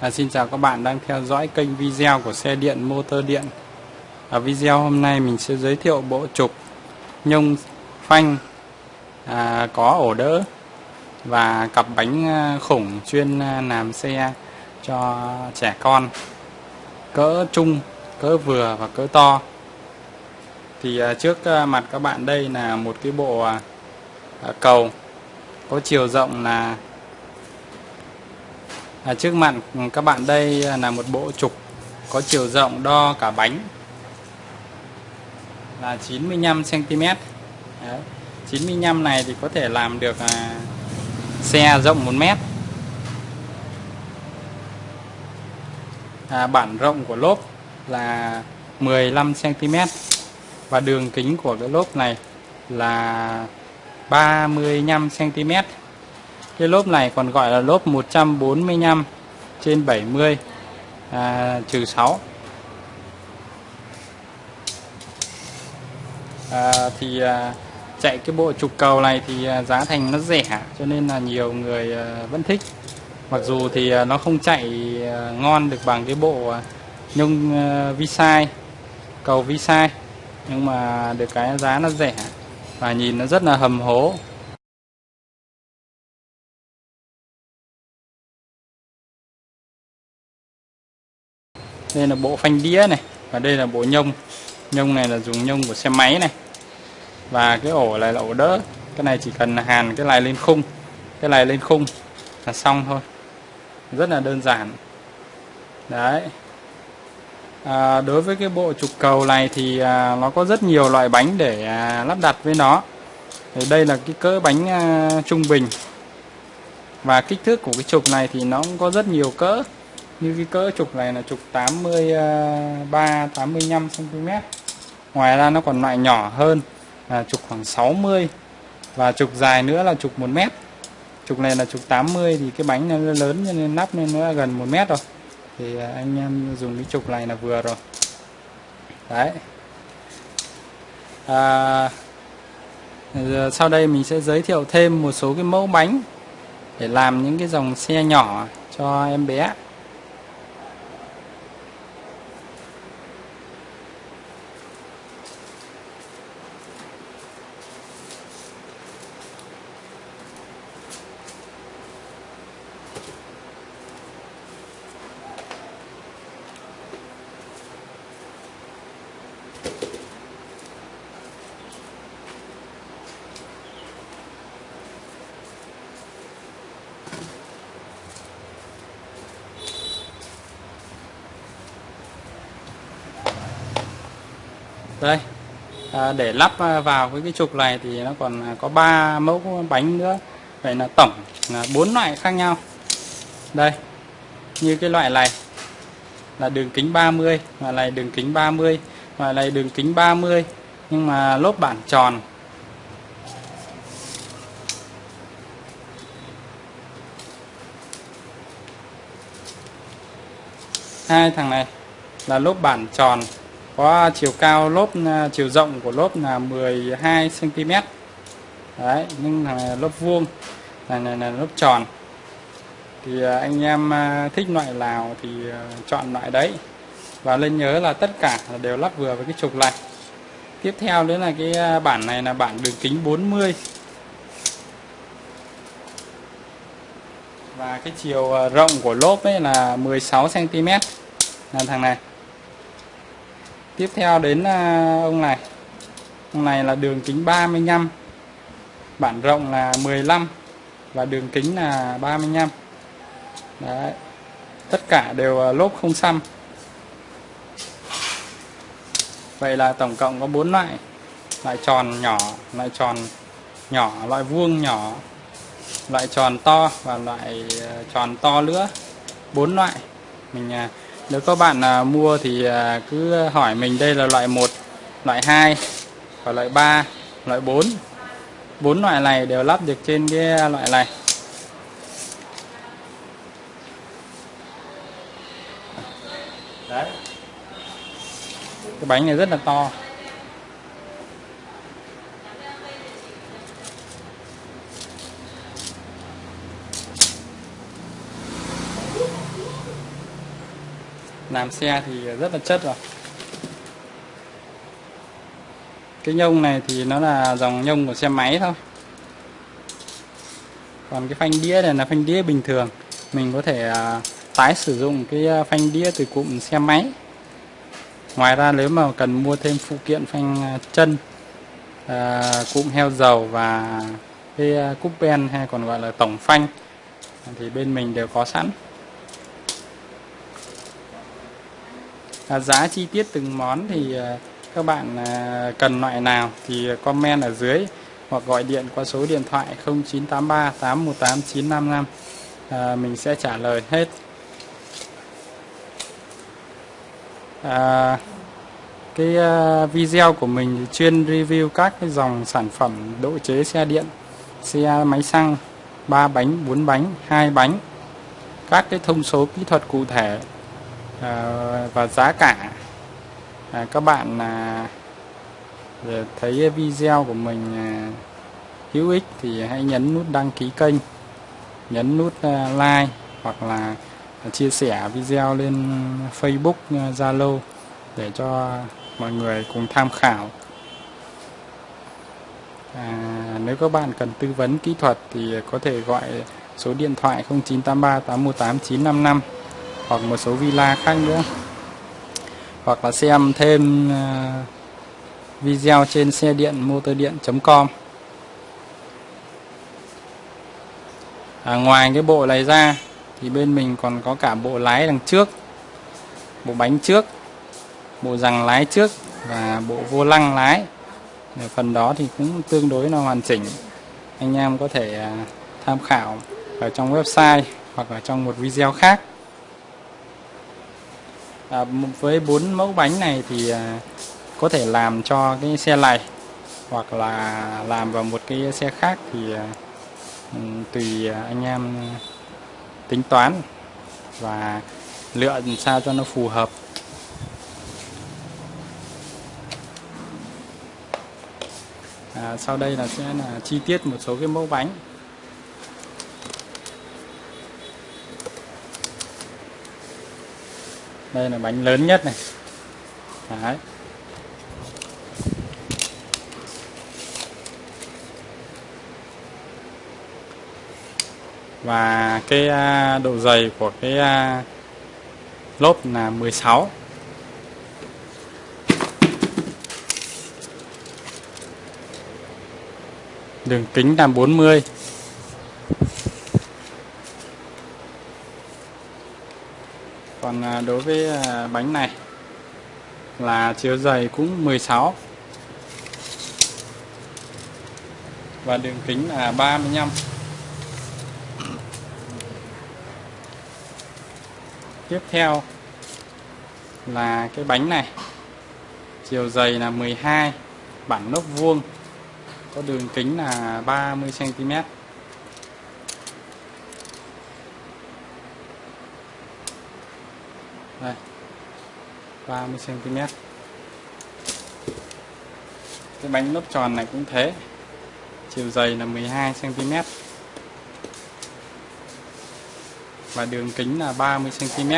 À, xin chào các bạn đang theo dõi kênh video của xe điện motor điện. Ở video hôm nay mình sẽ giới thiệu bộ trục nhông phanh à, có ổ đỡ và cặp bánh à, khủng chuyên à, làm xe cho trẻ con cỡ trung, cỡ vừa và cỡ to. Thì à, trước à, mặt các bạn đây là một cái bộ cầu có chiều rộng là à, trước mặt các bạn đây là một bộ trục có chiều rộng đo cả bánh. Là 95 cm Đấy. 95 này thì có thể làm được à, xe rộng 1 mét. À, bản rộng của lốp là 15 cm và đường kính của cái lốp này là 35 cm cái lốp này còn gọi là lốp 145 trên 70 à, trừ 6 à, thì à, chạy cái bộ trục cầu này thì à, giá thành nó rẻ cho nên là nhiều người à, vẫn thích. Mặc dù thì à, nó không chạy à, ngon được bằng cái bộ à, nhông à, vi sai cầu vi sai nhưng mà được cái giá nó rẻ và nhìn nó rất là hầm hố. Đây là bộ phanh đĩa này và đây là bộ nhông. Nhông này là dùng nhông của xe máy này. Và cái ổ này là ổ đỡ. Cái này chỉ cần hàn cái này lên khung. Cái này lên khung là xong thôi. Rất là đơn giản. Đấy. À, đối với cái bộ trục cầu này thì à, nó có rất nhiều loại bánh để à, lắp đặt với nó. Thì đây là cái cỡ bánh à, trung bình. Và kích thước của cái trục này thì nó cũng có rất nhiều cỡ như cái cỡ trục này là trục 83 85 cm ngoài ra nó còn loại nhỏ hơn là trục khoảng 60 và trục dài nữa là trục 1 mét. Trục này là trục 80 thì cái bánh nó lớn cho nên nắp nên nó gần 1 mét rồi. Thì à, anh em dùng cái trục này là vừa rồi. Đấy. À, sau đây mình sẽ giới thiệu thêm một số cái mẫu bánh để làm những cái dòng xe nhỏ cho em bé. Đây. À, để lắp à, vào với cái trục này thì nó còn à, có 3 mẫu bánh nữa. Vậy là tổng là bốn loại khác nhau. Đây như cái loại này là đường kính 30 và này đường kính 30 và này đường kính 30 nhưng mà lốp bản tròn. Hai thằng này là lốp bản tròn có chiều cao lốp à, chiều rộng của lốp là 12 cm đấy nhưng là lốp vuông này, này là lốp tròn. Thì à, anh em à, thích loại nào thì chọn loại đấy. Và nên nhớ là tất cả đều lắp vừa với cái trục này. Tiếp theo nữa là cái bản này là bản đường kính 40 và cái chiều rộng của lốp ấy là 16 cm là thằng này tiếp theo đến à, ông này. Ông này là đường kính 35 bản rộng là 15 và đường kính là 35 Đấy. tất cả đều lốp không xăm. Vậy là tổng cộng có bốn loại. Loại tròn nhỏ, loại tròn nhỏ, loại vuông nhỏ, loại tròn to và loại à, tròn to nữa bốn loại mình à, nếu các bạn à, mua thì à, cứ hỏi mình đây là loại 1 loại 2 và loại 3 loại 4 bốn loại này đều lắp được trên cái loại này. Đấy. Cái bánh này rất là to. Làm xe thì rất là chất rồi. Cái nhông này thì nó là dòng nhông của xe máy thôi. Còn cái phanh đĩa này là phanh đĩa bình thường. Mình có thể à, tái sử dụng cái à, phanh đĩa từ cụm xe máy. Ngoài ra nếu mà cần mua thêm phụ kiện phanh à, chân cụm heo dầu và cái cúp ben hay còn gọi là tổng phanh thì bên mình đều có sẵn. À, giá chi tiết từng món thì à, các bạn à, cần loại nào thì comment ở dưới hoặc gọi điện qua số điện thoại 0983 818 955 à, mình sẽ trả lời hết. À, cái uh, video của mình chuyên review các cái dòng sản phẩm độ chế xe điện xe máy xăng 3 bánh 4 bánh 2 bánh các cái thông số kỹ thuật cụ thể. Ờ, và giá cả. À, các bạn à, thấy video của mình à, hữu ích thì hãy nhấn nút đăng ký kênh nhấn nút à, like hoặc là chia sẻ video lên Facebook à, Zalo để cho mọi người cùng tham khảo. À, nếu các bạn cần tư vấn kỹ thuật thì có thể gọi số điện thoại 0983 818 955 hoặc một số villa khác nữa. Hoặc là xem thêm ờ, video trên xe điện motor điện.com à, ngoài cái bộ này ra thì bên mình còn có cả bộ lái đằng trước bộ bánh trước bộ rằng lái trước và bộ vô lăng lái. Phần đó thì cũng tương đối là hoàn chỉnh. Anh em có thể à, tham khảo ở trong website hoặc là trong một video khác à, với bốn mẫu bánh này thì à, có thể làm cho cái xe này hoặc là làm vào một cái xe khác thì à, tùy à, anh em tính toán và lựa sao cho nó phù hợp. À, sau đây là sẽ là chi tiết một số cái mẫu bánh. Đây là bánh lớn nhất này. Đấy. và cái à, độ dày của cái à, lốp là 16 đường kính là 40 còn à, đối với à, bánh này là chiều dày cũng 16 và đường kính là 35 tiếp theo là cái bánh này. Chiều dày là 12 bản nốt vuông, có đường kính là 30 cm đây. 30 cm. Cái bánh lốp tròn này cũng thế. Chiều dày là 12 cm. Và đường kính là 30 cm.